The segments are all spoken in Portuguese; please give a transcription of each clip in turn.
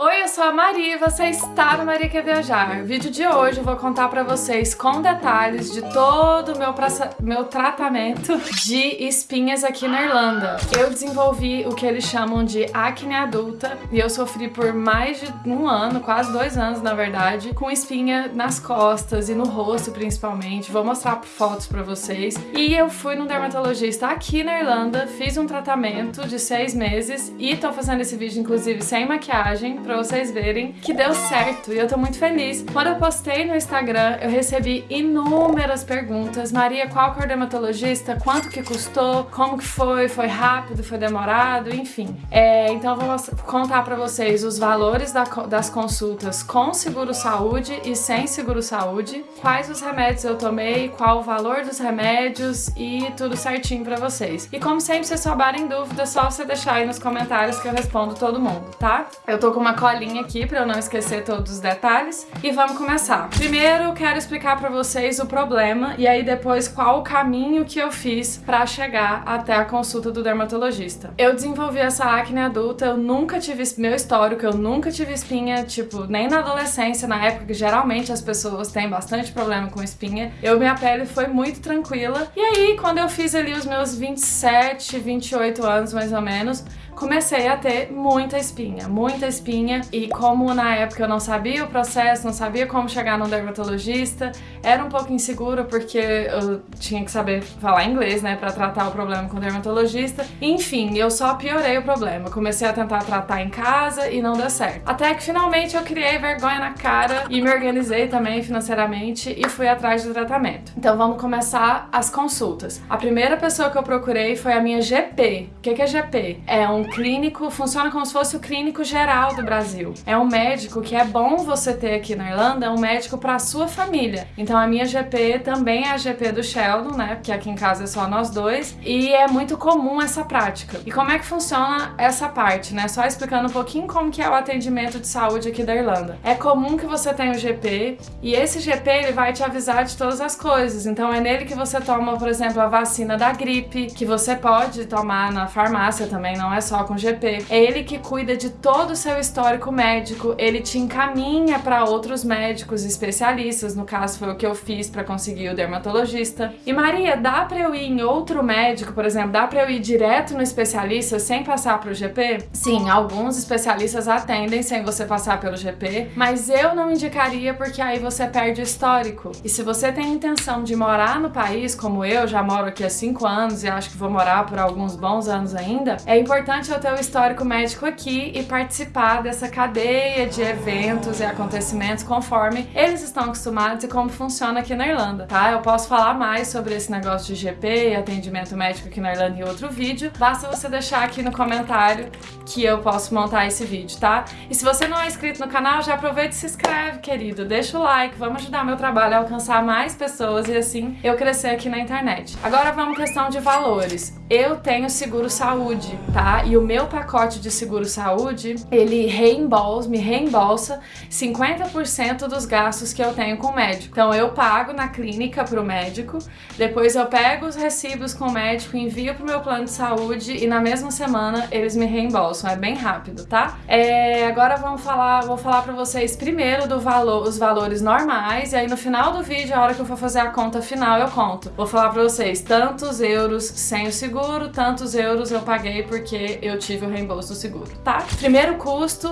Oi, eu sou a Maria e você está no Maria Quer Viajar. No vídeo de hoje eu vou contar pra vocês com detalhes de todo o meu, meu tratamento de espinhas aqui na Irlanda. Eu desenvolvi o que eles chamam de acne adulta e eu sofri por mais de um ano, quase dois anos na verdade, com espinha nas costas e no rosto principalmente. Vou mostrar fotos pra vocês. E eu fui no dermatologista aqui na Irlanda, fiz um tratamento de seis meses e tô fazendo esse vídeo inclusive sem maquiagem pra vocês verem que deu certo e eu tô muito feliz. Quando eu postei no Instagram, eu recebi inúmeras perguntas. Maria, qual o dermatologista? Quanto que custou? Como que foi? Foi rápido? Foi demorado? Enfim. É, então eu vou contar pra vocês os valores da, das consultas com seguro-saúde e sem seguro-saúde, quais os remédios eu tomei, qual o valor dos remédios e tudo certinho pra vocês. E como sempre, se souberem dúvida, é só você deixar aí nos comentários que eu respondo todo mundo, tá? Eu tô com uma colinha aqui pra eu não esquecer todos os detalhes. E vamos começar. Primeiro, quero explicar pra vocês o problema e aí depois qual o caminho que eu fiz pra chegar até a consulta do dermatologista. Eu desenvolvi essa acne adulta, eu nunca tive meu histórico, eu nunca tive espinha, tipo, nem na adolescência, na época que geralmente as pessoas têm bastante problema com espinha. Eu, minha pele foi muito tranquila. E aí, quando eu fiz ali os meus 27, 28 anos mais ou menos, comecei a ter muita espinha, muita espinha e como na época eu não sabia o processo, não sabia como chegar no dermatologista, era um pouco insegura porque eu tinha que saber falar inglês, né, pra tratar o problema com o dermatologista. Enfim, eu só piorei o problema. Comecei a tentar tratar em casa e não deu certo. Até que finalmente eu criei vergonha na cara e me organizei também financeiramente e fui atrás do tratamento. Então vamos começar as consultas. A primeira pessoa que eu procurei foi a minha GP. O que é GP? É um clínico, funciona como se fosse o clínico geral do Brasil. É um médico que é bom você ter aqui na Irlanda, é um médico para sua família. Então a minha GP também é a GP do Sheldon, né? Porque aqui em casa é só nós dois. E é muito comum essa prática. E como é que funciona essa parte, né? Só explicando um pouquinho como que é o atendimento de saúde aqui da Irlanda. É comum que você tenha o GP e esse GP ele vai te avisar de todas as coisas. Então é nele que você toma, por exemplo, a vacina da gripe, que você pode tomar na farmácia também, não é só com GP. É ele que cuida de todo o seu histórico médico, ele te encaminha para outros médicos especialistas, no caso foi o que eu fiz para conseguir o dermatologista. E Maria, dá para eu ir em outro médico, por exemplo, dá para eu ir direto no especialista sem passar pro GP? Sim, alguns especialistas atendem sem você passar pelo GP, mas eu não indicaria porque aí você perde o histórico. E se você tem intenção de morar no país, como eu, já moro aqui há 5 anos e acho que vou morar por alguns bons anos ainda, é importante eu ter o histórico médico aqui e participar dessa cadeia de eventos e acontecimentos conforme eles estão acostumados e como funciona aqui na Irlanda, tá? Eu posso falar mais sobre esse negócio de GP e atendimento médico aqui na Irlanda em outro vídeo, basta você deixar aqui no comentário que eu posso montar esse vídeo, tá? E se você não é inscrito no canal, já aproveita e se inscreve, querido, deixa o like, vamos ajudar meu trabalho a alcançar mais pessoas e assim eu crescer aqui na internet. Agora vamos questão de valores. Eu tenho seguro saúde, tá? E o meu pacote de seguro-saúde, ele reembolsa, me reembolsa 50% dos gastos que eu tenho com o médico. Então eu pago na clínica pro médico, depois eu pego os recibos com o médico, envio pro meu plano de saúde e na mesma semana eles me reembolsam. É bem rápido, tá? É, agora vamos falar, vou falar pra vocês primeiro do valor, os valores normais e aí no final do vídeo, a hora que eu for fazer a conta final, eu conto. Vou falar pra vocês tantos euros sem o seguro, tantos euros eu paguei porque eu tive o reembolso do seguro, tá? Primeiro custo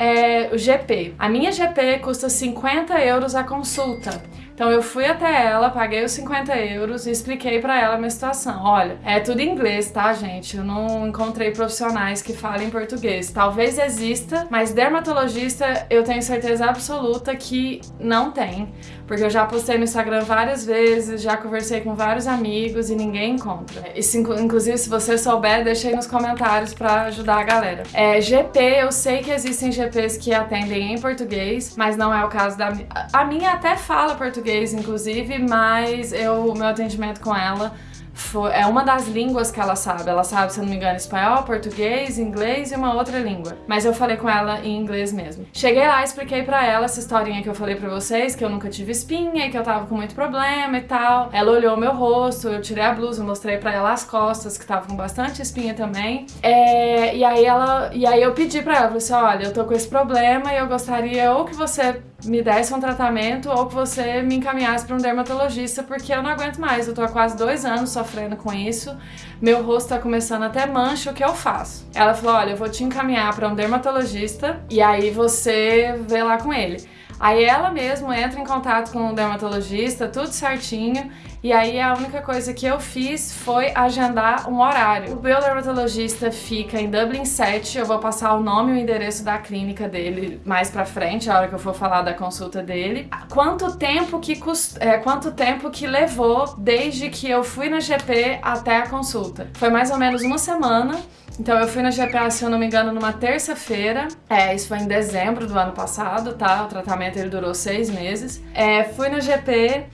é o GP. A minha GP custa 50 euros a consulta. Então eu fui até ela, paguei os 50 euros e expliquei pra ela a minha situação. Olha, é tudo em inglês, tá, gente? Eu não encontrei profissionais que falem português. Talvez exista, mas dermatologista eu tenho certeza absoluta que não tem. Porque eu já postei no Instagram várias vezes, já conversei com vários amigos e ninguém encontra. Isso, inclusive, se você souber, deixa aí nos comentários pra ajudar a galera. É, GP, eu sei que existem GPs que atendem em português, mas não é o caso da... A minha até fala português, inclusive, mas eu, o meu atendimento com ela é uma das línguas que ela sabe. Ela sabe, se não me engano, espanhol, português, inglês e uma outra língua. Mas eu falei com ela em inglês mesmo. Cheguei lá, expliquei pra ela essa historinha que eu falei pra vocês, que eu nunca tive espinha e que eu tava com muito problema e tal. Ela olhou meu rosto, eu tirei a blusa, mostrei pra ela as costas, que tava com bastante espinha também. É, e aí ela, e aí eu pedi pra ela, falei assim, olha, eu tô com esse problema e eu gostaria ou que você me desse um tratamento ou que você me encaminhasse para um dermatologista, porque eu não aguento mais. Eu tô há quase dois anos sofrendo com isso, meu rosto tá começando até mancha, o que eu faço? Ela falou: olha, eu vou te encaminhar para um dermatologista e aí você vê lá com ele. Aí ela mesmo entra em contato com o dermatologista, tudo certinho, e aí a única coisa que eu fiz foi agendar um horário. O meu dermatologista fica em Dublin 7, eu vou passar o nome e o endereço da clínica dele mais pra frente, a hora que eu for falar da consulta dele. Quanto tempo que cust... é, quanto tempo que levou desde que eu fui na GP até a consulta? Foi mais ou menos uma semana. Então eu fui na GPA, se eu não me engano, numa terça-feira. É, isso foi em dezembro do ano passado, tá? O tratamento ele durou seis meses. É, fui na GP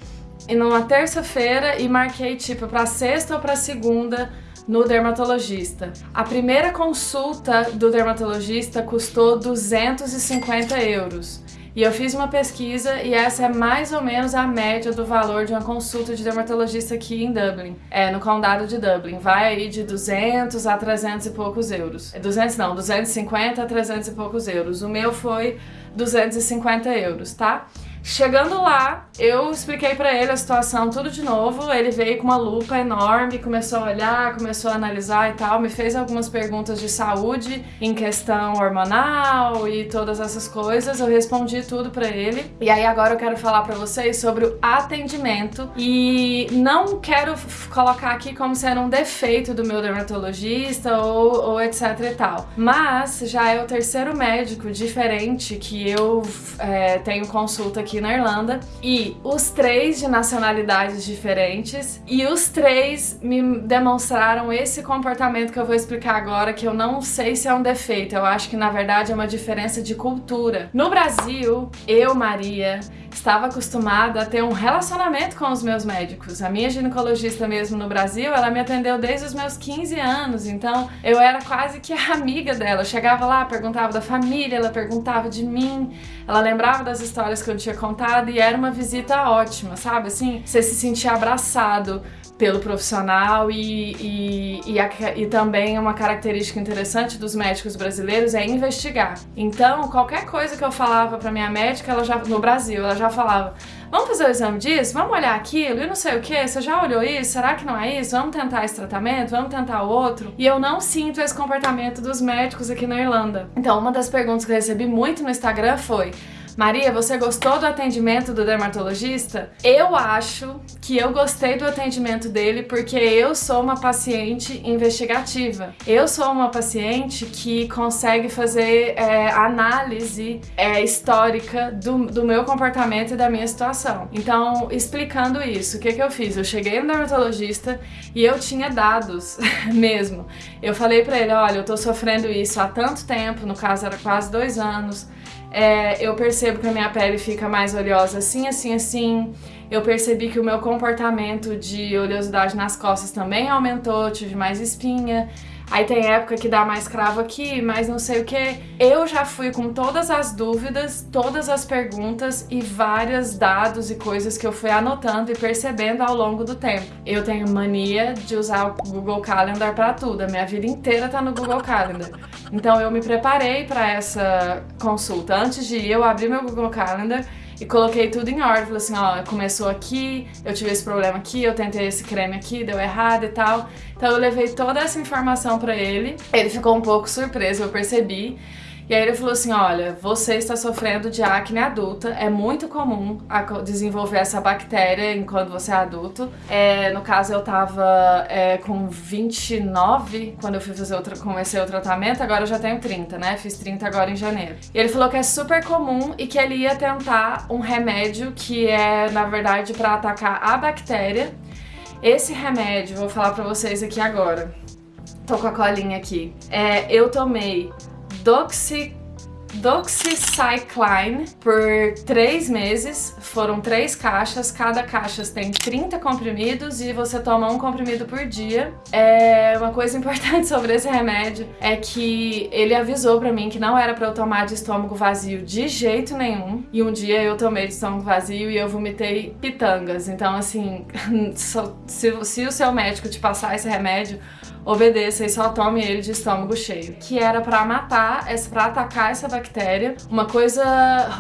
numa terça-feira e marquei tipo pra sexta ou pra segunda no dermatologista. A primeira consulta do dermatologista custou 250 euros. E eu fiz uma pesquisa e essa é mais ou menos a média do valor de uma consulta de dermatologista aqui em Dublin, é, no condado de Dublin. Vai aí de 200 a 300 e poucos euros. 200 não, 250 a 300 e poucos euros. O meu foi 250 euros, tá? Chegando lá, eu expliquei para ele a situação tudo de novo. Ele veio com uma lupa enorme, começou a olhar, começou a analisar e tal, me fez algumas perguntas de saúde em questão hormonal e todas essas coisas. Eu respondi tudo para ele. E aí agora eu quero falar para vocês sobre o atendimento e não quero colocar aqui como sendo um defeito do meu dermatologista ou, ou etc e tal. Mas já é o terceiro médico diferente que eu é, tenho consulta aqui aqui na Irlanda e os três de nacionalidades diferentes e os três me demonstraram esse comportamento que eu vou explicar agora, que eu não sei se é um defeito, eu acho que na verdade é uma diferença de cultura. No Brasil, eu, Maria, estava acostumada a ter um relacionamento com os meus médicos. A minha ginecologista mesmo no Brasil, ela me atendeu desde os meus 15 anos, então eu era quase que a amiga dela. Eu chegava lá, perguntava da família, ela perguntava de mim, ela lembrava das histórias que eu tinha contado e era uma visita ótima, sabe? Assim, você se sentia abraçado pelo profissional e, e, e, a, e, também uma característica interessante dos médicos brasileiros é investigar. Então, qualquer coisa que eu falava para minha médica, ela já no Brasil, ela já falava: "Vamos fazer o exame disso? Vamos olhar aquilo e não sei o que. Você já olhou isso? Será que não é isso? Vamos tentar esse tratamento? Vamos tentar outro?". E eu não sinto esse comportamento dos médicos aqui na Irlanda. Então, uma das perguntas que eu recebi muito no Instagram foi: Maria, você gostou do atendimento do dermatologista? Eu acho que eu gostei do atendimento dele porque eu sou uma paciente investigativa. Eu sou uma paciente que consegue fazer é, análise é, histórica do, do meu comportamento e da minha situação. Então, explicando isso, o que, que eu fiz? Eu cheguei no dermatologista e eu tinha dados mesmo. Eu falei pra ele, olha, eu tô sofrendo isso há tanto tempo, no caso era quase dois anos, é, eu percebo que a minha pele fica mais oleosa assim, assim, assim. Eu percebi que o meu comportamento de oleosidade nas costas também aumentou, tive mais espinha. Aí tem época que dá mais cravo aqui, mas não sei o que. Eu já fui com todas as dúvidas, todas as perguntas e vários dados e coisas que eu fui anotando e percebendo ao longo do tempo. Eu tenho mania de usar o Google Calendar para tudo, a minha vida inteira tá no Google Calendar. Então eu me preparei para essa consulta. Antes de ir, eu abri meu Google Calendar e coloquei tudo em ordem. Falei assim, ó, começou aqui, eu tive esse problema aqui, eu tentei esse creme aqui, deu errado e tal. Então eu levei toda essa informação pra ele. Ele ficou um pouco surpreso, eu percebi. E aí ele falou assim, olha, você está sofrendo de acne adulta, é muito comum desenvolver essa bactéria enquanto você é adulto. É, no caso eu tava é, com 29 quando eu fui fazer outra, comecei o tratamento, agora eu já tenho 30, né? Fiz 30 agora em janeiro. E ele falou que é super comum e que ele ia tentar um remédio que é, na verdade, para atacar a bactéria. Esse remédio, vou falar pra vocês aqui agora. Tô com a colinha aqui. É, eu tomei Doxy, Doxycycline por três meses. Foram três caixas, cada caixa tem 30 comprimidos e você toma um comprimido por dia. É, uma coisa importante sobre esse remédio é que ele avisou pra mim que não era pra eu tomar de estômago vazio de jeito nenhum. E um dia eu tomei de estômago vazio e eu vomitei pitangas. Então, assim, se, se o seu médico te passar esse remédio, obedeça e só tome ele de estômago cheio. Que era para matar, para atacar essa bactéria. Uma coisa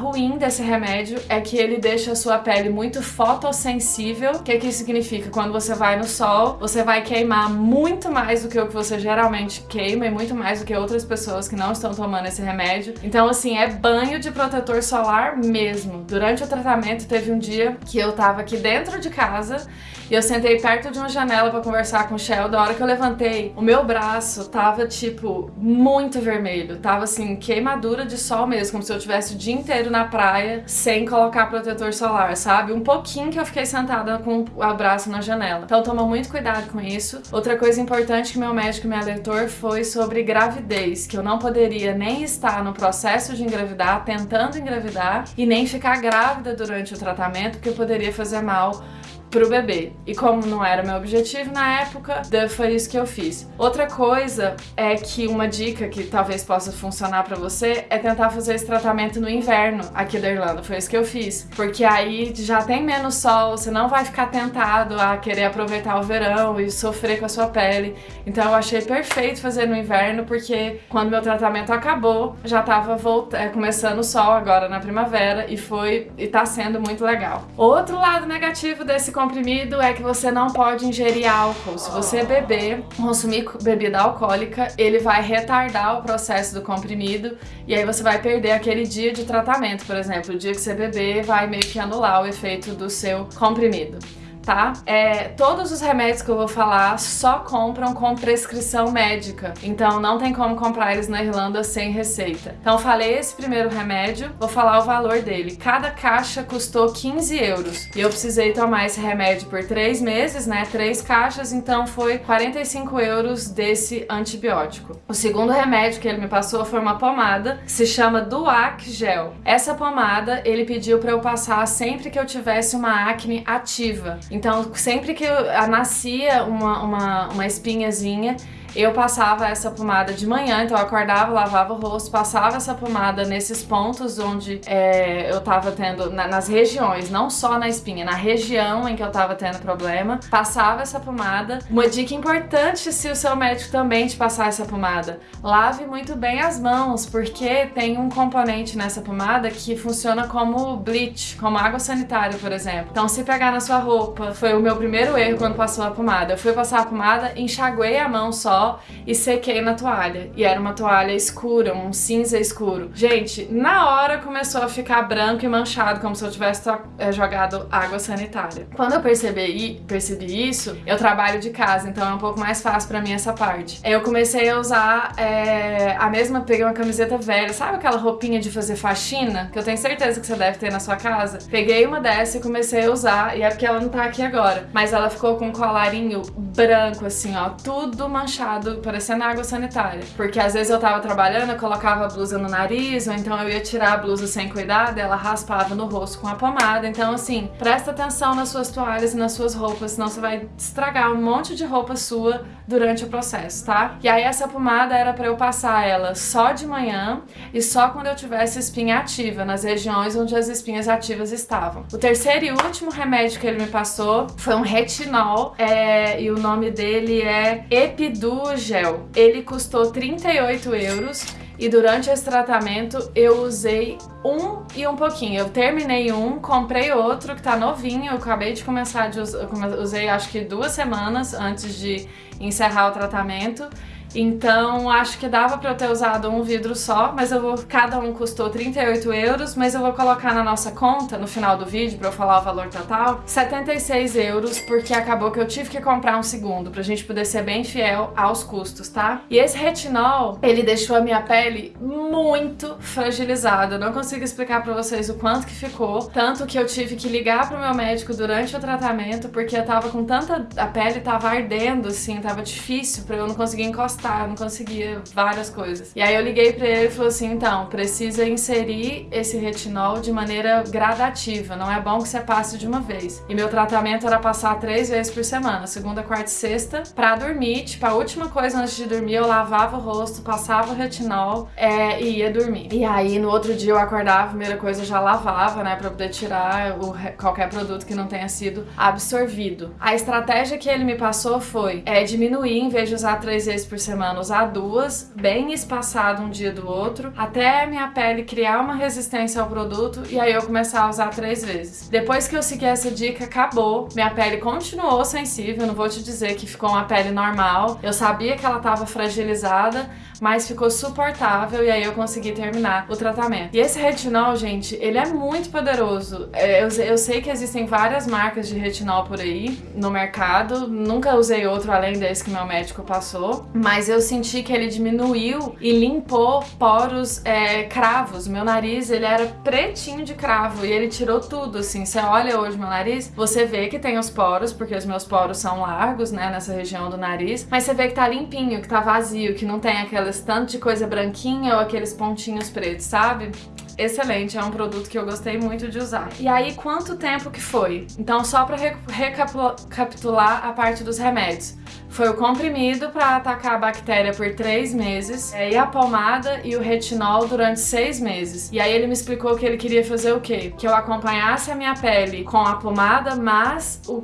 ruim desse remédio é que ele deixa a sua pele muito fotossensível. O que, que isso significa? Quando você vai no sol, você vai queimar muito mais do que o que você geralmente queima e muito mais do que outras pessoas que não estão tomando esse remédio. Então, assim, é banho de protetor solar mesmo. Durante o tratamento, teve um dia que eu tava aqui dentro de casa e eu sentei perto de uma janela para conversar com o Shell. Da hora que eu levantei, o meu braço tava, tipo, muito vermelho. Tava, assim, queimadura de sol mesmo, como se eu tivesse o dia inteiro na praia sem colocar protetor solar, sabe? Um pouquinho que eu fiquei sentada com o braço na janela. Então toma muito cuidado com isso. Outra coisa importante que meu médico me alertou foi sobre gravidez, que eu não poderia nem estar no processo de engravidar, tentando engravidar, e nem ficar grávida durante o tratamento, porque poderia fazer mal pro bebê. E como não era meu objetivo na época, foi isso que eu fiz. Outra coisa é que uma dica que talvez possa funcionar pra você é tentar fazer esse tratamento no inverno aqui da Irlanda. Foi isso que eu fiz. Porque aí já tem menos sol, você não vai ficar tentado a querer aproveitar o verão e sofrer com a sua pele. Então eu achei perfeito fazer no inverno, porque quando meu tratamento acabou, já tava é, começando o sol agora na primavera e foi e tá sendo muito legal. Outro lado negativo desse comprimido é que você não pode ingerir álcool. Se você beber, consumir bebida alcoólica, ele vai retardar o processo do comprimido e aí você vai perder aquele dia de tratamento, por exemplo. O dia que você beber vai meio que anular o efeito do seu comprimido tá? É, todos os remédios que eu vou falar só compram com prescrição médica, então não tem como comprar eles na Irlanda sem receita. Então falei esse primeiro remédio, vou falar o valor dele. Cada caixa custou 15 euros e eu precisei tomar esse remédio por 3 meses, né? Três caixas, então foi 45 euros desse antibiótico. O segundo remédio que ele me passou foi uma pomada se chama Duac Gel. Essa pomada ele pediu para eu passar sempre que eu tivesse uma acne ativa. Então, sempre que eu nascia uma, uma, uma espinhazinha, eu passava essa pomada de manhã, então eu acordava, lavava o rosto, passava essa pomada nesses pontos onde é, eu tava tendo, na, nas regiões, não só na espinha, na região em que eu tava tendo problema, passava essa pomada. Uma dica importante se o seu médico também te passar essa pomada, lave muito bem as mãos, porque tem um componente nessa pomada que funciona como bleach, como água sanitária, por exemplo. Então se pegar na sua roupa, foi o meu primeiro erro quando passou a pomada. Eu fui passar a pomada, enxaguei a mão só, e sequei na toalha. E era uma toalha escura, um cinza escuro. Gente, na hora começou a ficar branco e manchado, como se eu tivesse é, jogado água sanitária. Quando eu percebi, percebi isso, eu trabalho de casa, então é um pouco mais fácil pra mim essa parte. Eu comecei a usar é, a mesma, peguei uma camiseta velha, sabe aquela roupinha de fazer faxina? Que eu tenho certeza que você deve ter na sua casa. Peguei uma dessa e comecei a usar, e é porque ela não tá aqui agora. Mas ela ficou com um colarinho branco, assim, ó, tudo manchado parecendo água sanitária. Porque às vezes eu tava trabalhando, eu colocava a blusa no nariz, ou então eu ia tirar a blusa sem cuidado, ela raspava no rosto com a pomada. Então, assim, presta atenção nas suas toalhas e nas suas roupas, senão você vai estragar um monte de roupa sua durante o processo, tá? E aí essa pomada era pra eu passar ela só de manhã e só quando eu tivesse espinha ativa, nas regiões onde as espinhas ativas estavam. O terceiro e último remédio que ele me passou foi um retinol, é, e o nome dele é Epidu gel. Ele custou 38 euros e durante esse tratamento eu usei um e um pouquinho. Eu terminei um, comprei outro que tá novinho, eu acabei de começar de usar, usei acho que duas semanas antes de encerrar o tratamento então acho que dava pra eu ter usado um vidro só, mas eu vou, cada um custou 38 euros, mas eu vou colocar na nossa conta, no final do vídeo, pra eu falar o valor total, 76 euros, porque acabou que eu tive que comprar um segundo, pra gente poder ser bem fiel aos custos, tá? E esse retinol, ele deixou a minha pele muito fragilizada, eu não consigo explicar pra vocês o quanto que ficou, tanto que eu tive que ligar pro meu médico durante o tratamento, porque eu tava com tanta... a pele tava ardendo, assim, tava difícil pra eu não conseguir encostar afastar, não conseguia várias coisas. E aí eu liguei pra ele e falou assim, então, precisa inserir esse retinol de maneira gradativa, não é bom que você passe de uma vez. E meu tratamento era passar três vezes por semana, segunda, quarta e sexta, pra dormir, tipo, a última coisa antes de dormir eu lavava o rosto, passava o retinol é, e ia dormir. E aí no outro dia eu acordava, a primeira coisa eu já lavava, né, pra poder tirar o, qualquer produto que não tenha sido absorvido. A estratégia que ele me passou foi é, diminuir, em vez de usar três vezes por semana, usar duas, bem espaçado um dia do outro, até minha pele criar uma resistência ao produto e aí eu começar a usar três vezes. Depois que eu segui essa dica, acabou. Minha pele continuou sensível, não vou te dizer que ficou uma pele normal. Eu sabia que ela estava fragilizada, mas ficou suportável e aí eu consegui terminar o tratamento. E esse retinol, gente, ele é muito poderoso. É, eu, eu sei que existem várias marcas de retinol por aí no mercado, nunca usei outro além desse que meu médico passou, mas eu senti que ele diminuiu e limpou poros é, cravos. Meu nariz, ele era pretinho de cravo e ele tirou tudo, assim. Você olha hoje meu nariz, você vê que tem os poros, porque os meus poros são largos, né, nessa região do nariz, mas você vê que tá limpinho, que tá vazio, que não tem aquela aquelas tanto de coisa branquinha ou aqueles pontinhos pretos, sabe? Excelente, é um produto que eu gostei muito de usar. E aí, quanto tempo que foi? Então, só para recapitular a parte dos remédios. Foi o comprimido para atacar a bactéria por três meses, é, e a pomada e o retinol durante seis meses. E aí ele me explicou que ele queria fazer o quê? Que eu acompanhasse a minha pele com a pomada mais o,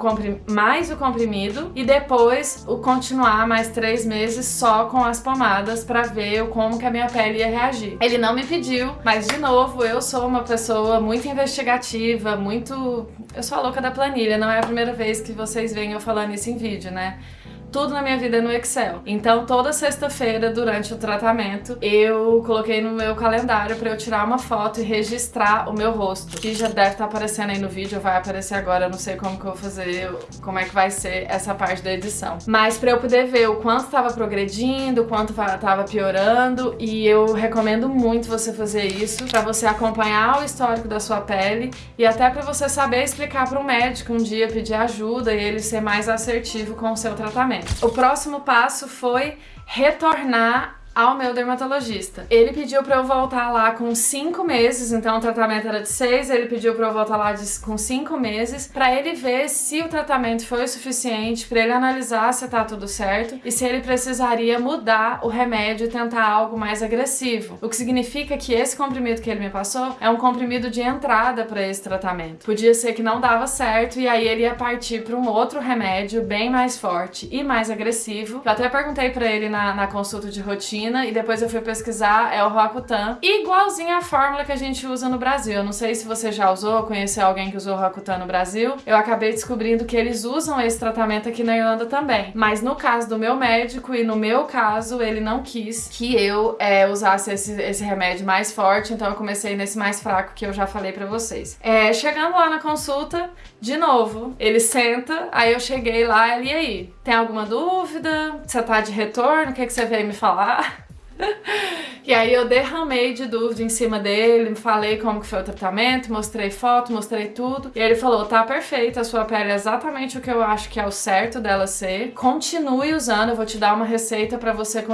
mais o comprimido e depois o continuar mais três meses só com as pomadas para ver como que a minha pele ia reagir. Ele não me pediu, mas de novo, eu sou uma pessoa muito investigativa, muito... Eu sou a louca da planilha, não é a primeira vez que vocês veem eu falando isso em vídeo, né? Tudo na minha vida no Excel. Então toda sexta-feira durante o tratamento eu coloquei no meu calendário para eu tirar uma foto e registrar o meu rosto, que já deve estar tá aparecendo aí no vídeo, vai aparecer agora, eu não sei como que eu vou fazer, como é que vai ser essa parte da edição. Mas para eu poder ver o quanto estava progredindo, o quanto estava piorando e eu recomendo muito você fazer isso para você acompanhar o histórico da sua pele e até para você saber explicar para o médico um dia, pedir ajuda e ele ser mais assertivo com o seu tratamento. O próximo passo foi retornar ao meu dermatologista. Ele pediu pra eu voltar lá com 5 meses, então o tratamento era de 6, ele pediu pra eu voltar lá de, com 5 meses, pra ele ver se o tratamento foi o suficiente, pra ele analisar se tá tudo certo e se ele precisaria mudar o remédio e tentar algo mais agressivo. O que significa que esse comprimido que ele me passou é um comprimido de entrada pra esse tratamento. Podia ser que não dava certo e aí ele ia partir pra um outro remédio bem mais forte e mais agressivo. Eu até perguntei pra ele na, na consulta de rotina China e depois eu fui pesquisar, é o Roacutan. Igualzinho a fórmula que a gente usa no Brasil. Eu não sei se você já usou, conheceu alguém que usou Roacutan no Brasil. Eu acabei descobrindo que eles usam esse tratamento aqui na Irlanda também. Mas no caso do meu médico e no meu caso, ele não quis que eu é, usasse esse, esse remédio mais forte, então eu comecei nesse mais fraco que eu já falei pra vocês. É, chegando lá na consulta, de novo, ele senta, aí eu cheguei lá, ele, e aí, tem alguma dúvida? Você tá de retorno? O que, que você veio me falar? e aí eu derramei de dúvida em cima dele, falei como que foi o tratamento, mostrei foto, mostrei tudo. E ele falou, tá perfeito, a sua pele é exatamente o que eu acho que é o certo dela ser. Continue usando, eu vou te dar uma receita para você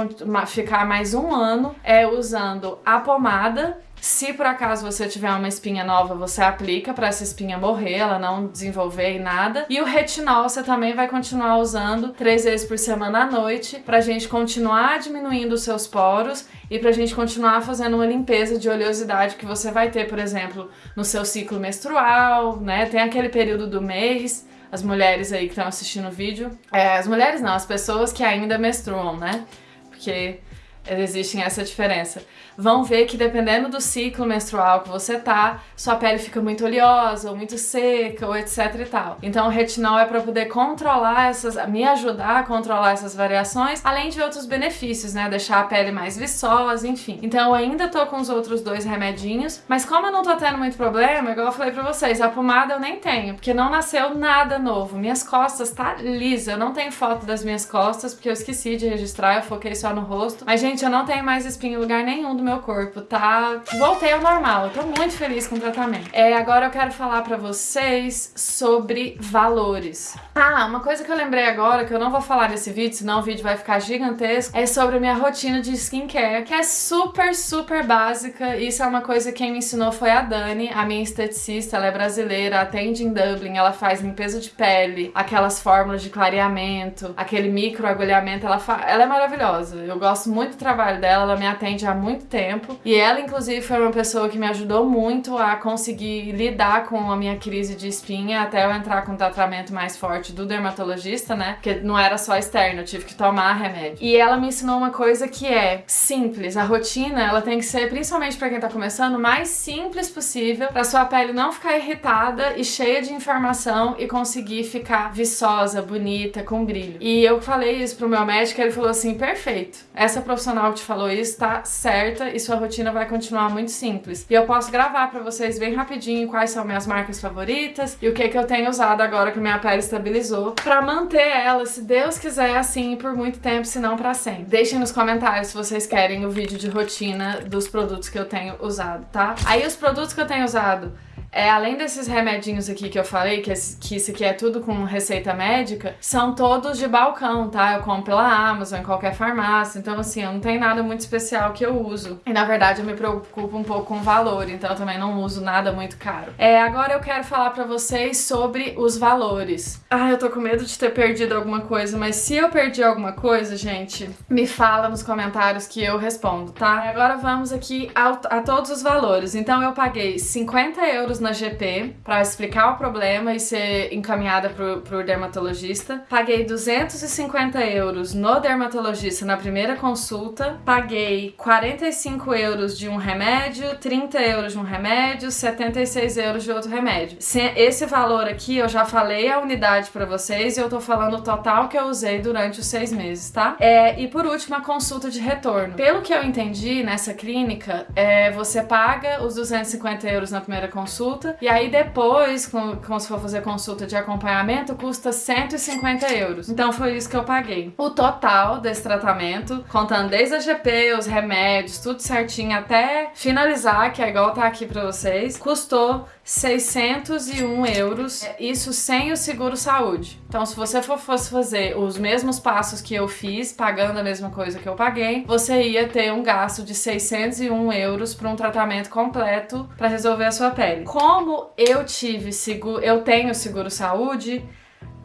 ficar mais um ano é usando a pomada se por acaso você tiver uma espinha nova, você aplica para essa espinha morrer, ela não desenvolver e nada. E o retinol você também vai continuar usando três vezes por semana à noite pra gente continuar diminuindo os seus poros e pra gente continuar fazendo uma limpeza de oleosidade que você vai ter, por exemplo, no seu ciclo menstrual, né? Tem aquele período do mês as mulheres aí que estão assistindo o vídeo. É, as mulheres não, as pessoas que ainda menstruam, né? Porque existe essa diferença vão ver que dependendo do ciclo menstrual que você tá, sua pele fica muito oleosa, ou muito seca, ou etc e tal. Então o retinol é para poder controlar essas, me ajudar a controlar essas variações, além de outros benefícios, né? Deixar a pele mais viçosa, enfim. Então eu ainda tô com os outros dois remedinhos, mas como eu não tô tendo muito problema, igual eu falei pra vocês, a pomada eu nem tenho, porque não nasceu nada novo. Minhas costas tá lisa, eu não tenho foto das minhas costas, porque eu esqueci de registrar, eu foquei só no rosto. Mas, gente, eu não tenho mais espinha em lugar nenhum do meu corpo, tá? Voltei ao normal, eu tô muito feliz com o tratamento. É, agora eu quero falar pra vocês sobre valores. Ah, uma coisa que eu lembrei agora, que eu não vou falar nesse vídeo, senão o vídeo vai ficar gigantesco, é sobre a minha rotina de skincare, que é super, super básica. Isso é uma coisa que quem me ensinou foi a Dani, a minha esteticista, ela é brasileira, atende em Dublin, ela faz limpeza de pele, aquelas fórmulas de clareamento, aquele microagulhamento, ela, ela é maravilhosa. Eu gosto muito do trabalho dela, ela me atende há muito tempo. E ela, inclusive, foi uma pessoa que me ajudou muito a conseguir lidar com a minha crise de espinha até eu entrar com o tratamento mais forte do dermatologista, né? Porque não era só externo, eu tive que tomar remédio. E ela me ensinou uma coisa que é simples. A rotina, ela tem que ser, principalmente para quem tá começando, mais simples possível, pra sua pele não ficar irritada e cheia de informação e conseguir ficar viçosa, bonita, com brilho. E eu falei isso pro meu médico, ele falou assim: perfeito, essa profissional que te falou isso tá certa e sua rotina vai continuar muito simples. E eu posso gravar pra vocês bem rapidinho quais são minhas marcas favoritas e o que que eu tenho usado agora que minha pele estabilizou pra manter ela, se Deus quiser, assim por muito tempo, se não pra sempre. Deixem nos comentários se vocês querem o vídeo de rotina dos produtos que eu tenho usado, tá? Aí os produtos que eu tenho usado é, além desses remedinhos aqui que eu falei, que, esse, que isso aqui é tudo com receita médica, são todos de balcão, tá? Eu compro pela Amazon, em qualquer farmácia, então assim, eu não tenho nada muito especial que eu uso. E na verdade eu me preocupo um pouco com o valor, então eu também não uso nada muito caro. É, agora eu quero falar pra vocês sobre os valores. Ah, eu tô com medo de ter perdido alguma coisa, mas se eu perdi alguma coisa, gente, me fala nos comentários que eu respondo, tá? Agora vamos aqui a todos os valores. Então eu paguei 50 euros na GP para explicar o problema e ser encaminhada pro, pro dermatologista. Paguei 250 euros no dermatologista na primeira consulta. Paguei 45 euros de um remédio, 30 euros de um remédio, 76 euros de outro remédio. Esse valor aqui eu já falei a unidade para vocês e eu tô falando o total que eu usei durante os seis meses, tá? É, e por último, a consulta de retorno. Pelo que eu entendi nessa clínica, é, você paga os 250 euros na primeira consulta consulta. E aí depois, como se for fazer consulta de acompanhamento, custa 150 euros. Então foi isso que eu paguei. O total desse tratamento, contando desde a GP, os remédios, tudo certinho, até finalizar, que é igual tá aqui pra vocês, custou 601 euros, isso sem o seguro saúde. Então, se você for, fosse fazer os mesmos passos que eu fiz, pagando a mesma coisa que eu paguei, você ia ter um gasto de 601 euros para um tratamento completo para resolver a sua pele. Como eu tive seguro, eu tenho seguro saúde,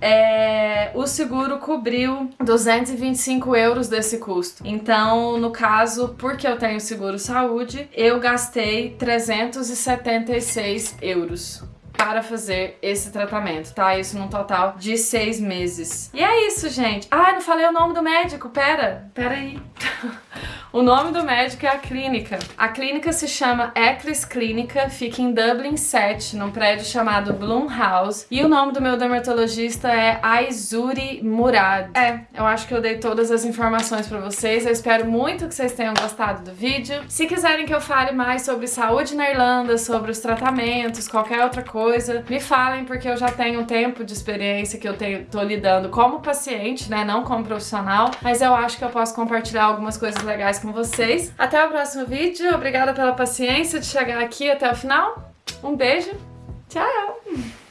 é, o seguro cobriu 225 euros desse custo. Então, no caso, porque eu tenho seguro saúde, eu gastei 376 euros para fazer esse tratamento, tá? Isso num total de seis meses. E é isso, gente. Ah, não falei o nome do médico, pera, pera aí. O nome do médico é a clínica. A clínica se chama Eclis Clínica, fica em Dublin 7, num prédio chamado Bloom House. E o nome do meu dermatologista é Aizuri Murad. É, eu acho que eu dei todas as informações pra vocês. Eu espero muito que vocês tenham gostado do vídeo. Se quiserem que eu fale mais sobre saúde na Irlanda, sobre os tratamentos, qualquer outra coisa, me falem, porque eu já tenho um tempo de experiência que eu tenho, tô lidando como paciente, né, não como profissional, mas eu acho que eu posso compartilhar algumas coisas legais com vocês. Até o próximo vídeo, obrigada pela paciência de chegar aqui até o final. Um beijo, tchau!